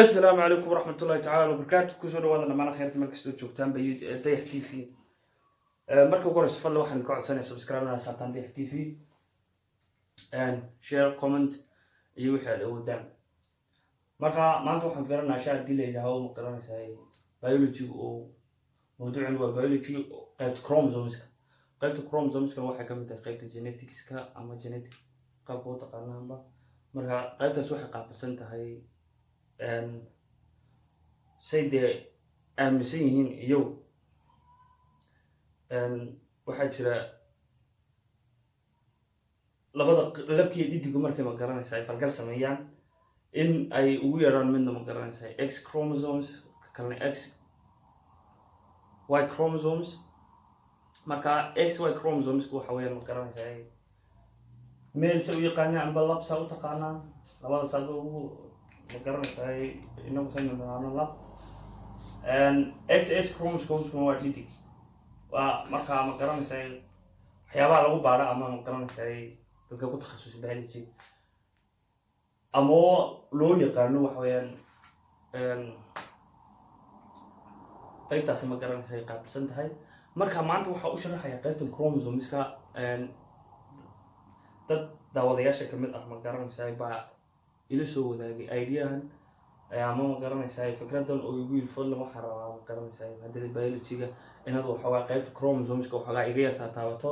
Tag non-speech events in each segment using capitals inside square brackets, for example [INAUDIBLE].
asalaamu calaykum waraxmat ullahi tacala wabarakaatu ku soo dhawaada dhammaan kheyrta meel kastoo joogtaan ba dayax t v. Marka ugu horeysa fadla waxaan idinka codsanaya subscribe inaa saartaan dayax t v. Share comment iyo wixii aad awoodaan marka maanta waxaan fiiranaa sha haddii la yidhaaho ma garanaysaa biology oo mawduucan waa biology qaybta chromosomeska qaybta chromosomeska waxay ka mid tahay qaybta geneticska ama genetic qaabka u marka qaybtaas waxay qaabilsan tahay say dee aaminsan yihiin iyagu. Waxaa jira labada labkiiyo dhidigu markay ma garanaysa ay falgal sameeyaan in ay ugu yaraan midna ma garanaysa x chromosomes ka kalena x y chromosomes. Marka x y chromosomeska waxa weeyaan ma garanaysa meel se u yaqaanaan amba labsa u taqaanaan labada saaba ugu ma inagu saynu naqaano lab x s chromosomeskuna waa dhidig waa markaa ma garanaysaa waxyaabaha lagu baadho ama ma garanaysaa dadka ku takhasusay biology ama loo yaqaano waxa weeyaan qaybtaasi ma garanaysa ay qaabilsan tahay marka maanta waxaa u sharaxaya qaybtan chromosomeska dad daawadayaasha ka mid ah ma garanaysaa baa ila soo wadaagay ideahan ama ma garanaysaa fikradan oo igu yiri fadlan waxaa rabaa ma garanaysaa maadada biologyga inaad waxoogaa qaybta chromosomeska waxoogaa iga yartaa taabato.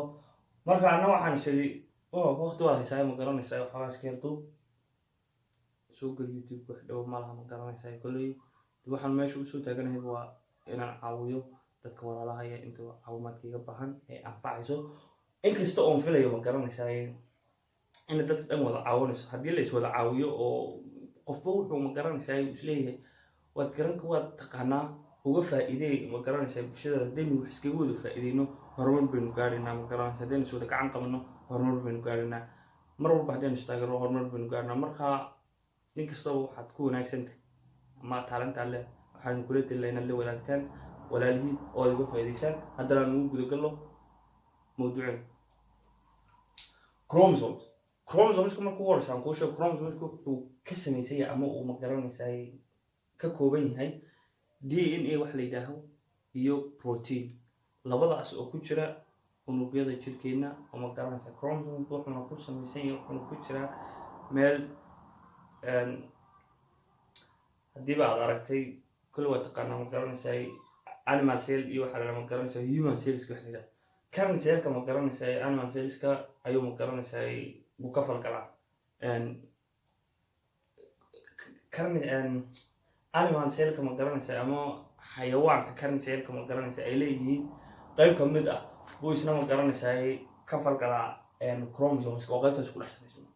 Marka anna waxaan shiri waqti waad haysaa ma garanaysaa waxoogaa iska yarduub soo gel youtube wax dhow malaha ma garanaysaa kolley waxaan meesha u soo taaganahay waa inaan caawiyo dadka walaalahaya inta caawimaadka iga baahan ee anfacayso. Inkasta oon filayo ma garanaysaa ina dadka dhan wada caawinayso haddii la is wada caawiyo oo qofba wuxuu ma garanaysaa is leeyahay waad garan waad taqaanaa uga faa'iideey ma garanaysaa bulshada. Haddaynu wax iskaga wada faa'iideyno horumar baynu gaadhaynaa ma garanaysa haddaynu is wada gacan qabano horumar baynu gaadhaynaa mar walba haddaynu istaagano horumar baynu gaadhanaa markaa nin kastaba waxaad ku wanaagsantahay ama taalantaa leh waxaanu kula talila inaad la wadaagtaan walaalihiin oo aad uga faa'iideysaan haddana aan ugu gudagalno mawduuceen chromosomes chromosomeska markuu horeysa aan kuu sheego chromosomeska wuxuu ka samaysan yahay ama uu ma garanaysaa ka kooban yahay d n a wax la yidhaaho iyo protein labadaas oo ku jira unugyada jirkeena oo ma garanaysaa chromosomeka wuxuuna ku samaysan yahay wuxuuna ku jiraa meel haddiiba aad aragtay kule waa taqaanaa ma garanaysaa animal cell iyo waxaa la ma garanaysaa human cells wax la yidhaha current cellka ma garanaysaa animal cellska ayuu ma garanaysaa buu ka falgalaa animal cellka ma garanaysa ama xayawaanka cellka ma garanaysa ay leeyihiin qayb ka mid ah buu isna ma garanaysaa ka falgalaa chromosomeska oo qaybtaas ku dhex samaysan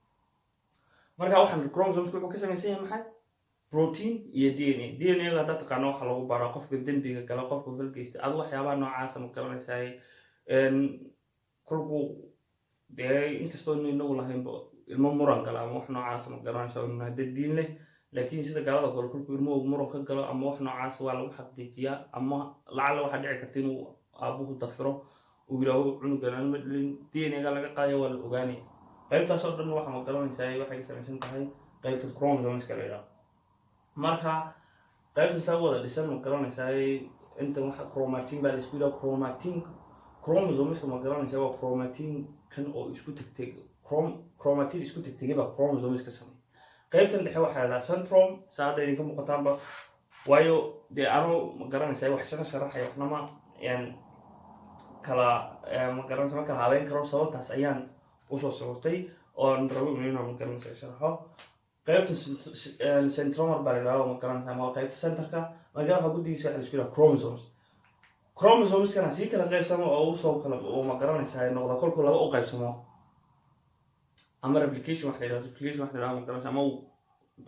marka waxaan chromosomeska wuxuu ka samaysan yahay maxay protein iyo d n a. D n a ga haddaa taqaano lagu baraa qofka dembiga gala qofka falgeysta adu waxyaabaha noocaasa ma garanaysaa kolku dee inkastoo inu inagu lahaynba ilmo muran gala ama wax noocaasa ma garanaysa hadda diin leh. Laakiin sida gaalada kale kolku ilmuhu muran ka galo ama wax noocaas waa lagu xaqiijiyaa ama lacalla waxaa dhici karta inuu aabuhu dafiro uu yidhaaho cunugan anma dhalin d n a ga laga qaadaya waa la ogaanaya qaybtaas oo dhan waxa ma garanaysaa waxay ka samaysan tahay qaybta chromosomeska la yidhaho marka qaybta saa wada dhisan ma garanaysaa intan waxa chromatin baa la isku yidhaha chromatin chromosomeska ma garanaysa waa chromatin kan oo isku tegteg chromatin isku tegtegay baa chromosomes ka samey qaybtan dhexe waxaa la dhahaa centrom saa hadda idinka muuqataanba. Waayo dee anu ma garanaysa wax shana sharaxaya waxnama yaan kala ma garanaysa ma kala habeyn karo. Sababtaas ayaan u soo socotay oon rabo inuu ma garanaysa sharaxo. Qaybta centromer baa la yidhaha ma garanaysa ama qaybta centerka. Marka waxa guddigiisa waxa la isku yidhaha chromosomes chromosomeskana sii kala qaybsamo oo u soo kala ma garanaysaa noqda kolku laba u qaybsamo. Ama replication wax la yidhaho replication wax la ama uu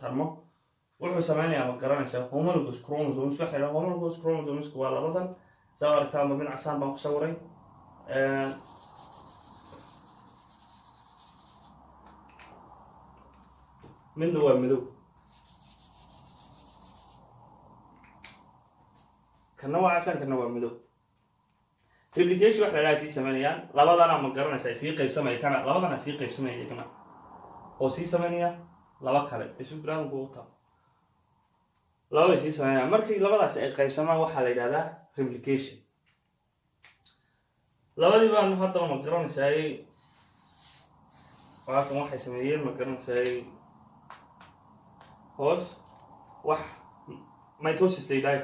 tarmo. Wuxuu sameynayaa ma garanaysaa homologous chromosomes wax la yidhaho homologous chromosomeska waa labadan saa aragtaanba mid casaan baan ku sawiray. Midna waa madow kana waa casaan kana waa madow. Replication wax la dhaha sii sameynayaan labadana ma garanaysaa sii qaybsamaya kana. Labadana sii qaybsamaya iyagana oo sii sameynaya laba kale. Isu biraadinku u taa labay sii sameynaya. Markii labadaasi ay qaybsamaan waxaa la yidhahdaa replication. Labadii baanu haddana ma garanaysaay waakan waxay sameeyeen ma garanaysaay hoos wax mitosis la yidhaahi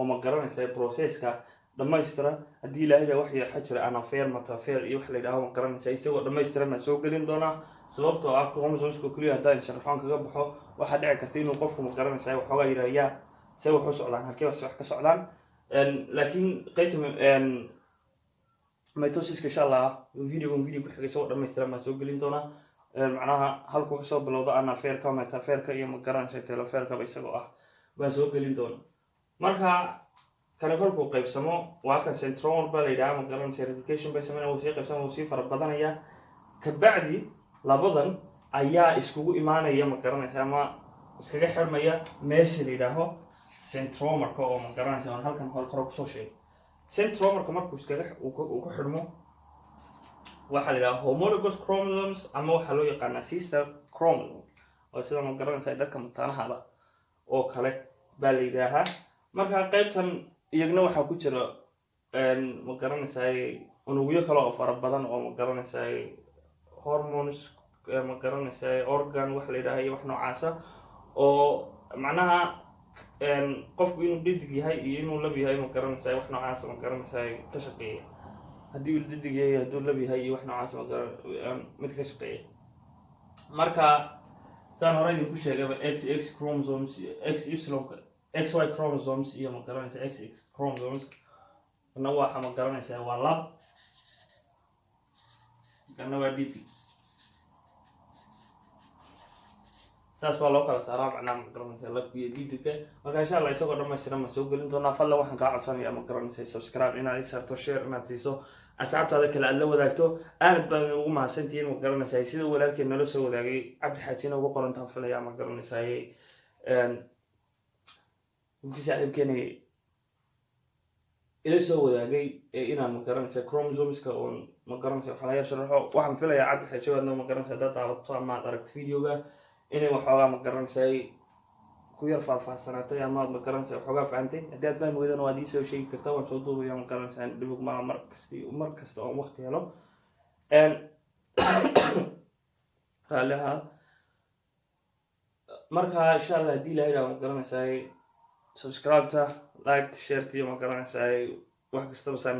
oo ma garanaysaay processka dhammaystira. Haddii ilaahayda wax yaxa jira anafer matafer iyo wax la yidhaaho ma garanaysaa isagoo dhammaystirana soo gelin doonaa sababtoo ah chromosomeska keliya haddaan sharaxoon kaga baxo waxaa dhici karta inuu qofku ma garanaysaa waxoogaa yidhahyaa se wax u socdaan halkee wax wax ka socdaan? Laakiin qaybta mitosiska insha allah videogan video ku xigay isagoo dhammaystiran baan soo gelin doonaa macnaha halku ka soo bilowda anaferka metaferka iyo ma garanaysa teleferkaba isagoo ah baan soo gelin doona marka kani kolkuu qaybsamo waa kan centromer baa la yidhaha ma garanaysa replication bay sameynaya wuu sii qaybsama wuu sii fara badanaya kabacdi labadan ayaa iskugu imaanaya ma garanaysa ama iskaga xirmaya meesha la yidhaaho centromerka oo ma garanaysa aan halkan hore ku soo sheegay. Centromerka markuu iskaga uu ku xidhmo waxaa la yidhaha homologous chromosomes ama waxaa loo yaqaanaa sister chromosome oo sida ma garanaysa dadka mataanahaba oo kale baa la yidhaahaa marka qaybtan iyagna waxaa ku jira ma garanaysaay unugyo kale oo fara badan oo ma garanaysaay hormones ma garanaysaay organ wax la yidhaha iyo wax noocaasa oo macnaha qofku inuu dhidig yahay iyo inuu lab yahay ma garanaysaay wax noocaasa ma garanaysaay ka shaqeeya. Haddii uu dhidig yahay hadduu lab yahay iyo wax noocaas mid ka shaqeeya. Marka saan hore idinku sheegaba x x chromosomes x ypsilonka xy chromosomes iyo ma garanaysa x x chromosomes. Kana waxa ma garanaysaa waa lab. Kana waa dhidig saas baa loo kala saaraa macnaha ma garanaysa labka iyo dhidigka marka insha allah isagoo dhammaystiran ma soo gelin doonaa. Fadlan waxaan kaa codsanaya ma garanaysa subscribe inaad i sarto share inaad siiso. Asxaabtaada kale aad la wadaagto. Aad baan ugu mahadsantihiin ma garanaysaa sida walaalkeen nala soo wadaagay. Cabdi xaajina ugu qorantaan filaya ma garanaysaay winkii saaxiibkeeni ila soo wadaagay inaan ma garanaysa chromosomeska oon ma garanaysa waxaa laga sharaxo waxaan filayaa cabdi xaaji waadna ma garanaysa haddaad daawato ama aad aragto videoga inay waxoogaa ma garanaysaay ku yar faahfaahsanaatay ama aad ma garanaysa waxoogaa fahantay haddii aad fahmi weydana waad iisoo sheegi kartaa waan soo duubaya ma garanaysaa dhibig maa mar kasti mar kasta oon waqti helo. [COUGHS] Raalli ahaa marka insha allah haddii ilahay raa ma garanaysaay subscribeta liked shareti ma garanaysaay wax kastaba saan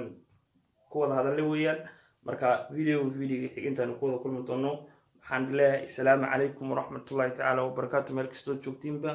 ku wada hadalla weeyaan. Marka video videoga xigintaanu ku wada kulmi doono. Waxaan leeyahay asalaamu calaykum waraxmatullahi tacaala wabarakaatu meel kastood joogtiinba